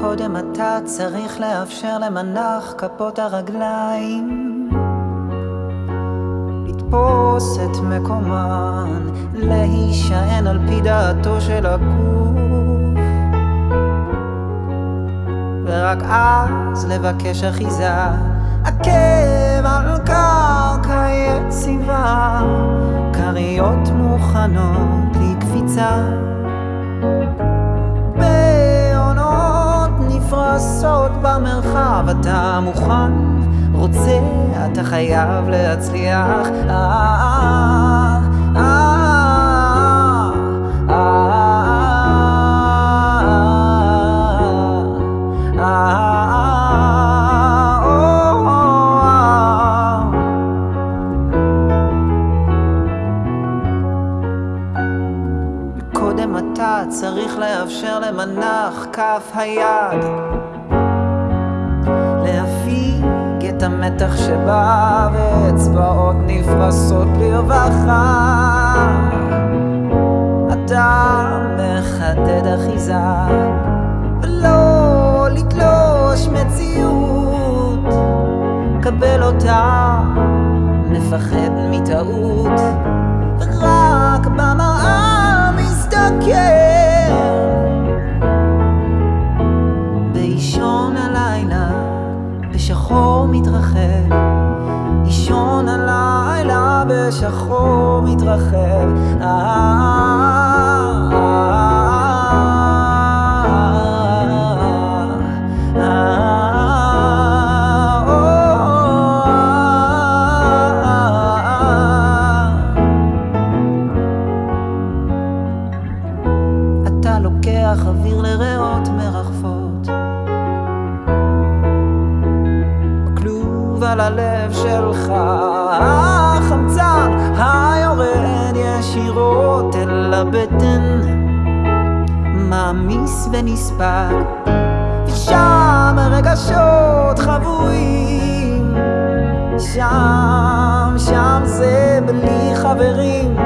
קודם אתה צריך לאפשר למנח כפות הרגליים. לתפוס את מקומן, להישען על פי דעתו של הגוף. ורק אז לבקש אחיזה, עקב על קרקע יציבה, כריות מוכנות לקפיצה לעשות במרחב אתה מוכן, רוצה, אתה חייב להצליח קודם אתה צריך לאפשר למנח כף היד את המתח שבא ואצבעות נפרסות לרווחה. אתה מחדד אחיזה ולא לתלוש מציאות. קבל אותה מפחד מטעות ורק במראה מתרחב אישון הלילה בשחור מתרחב אתה לוקח אוויר לריאות מרחפות בכלוב על הלב שלך. החמצן היורד ישירות אל הבטן. מעמיס ונספג ושם רגשות חבויים. שם, שם זה בלי חברים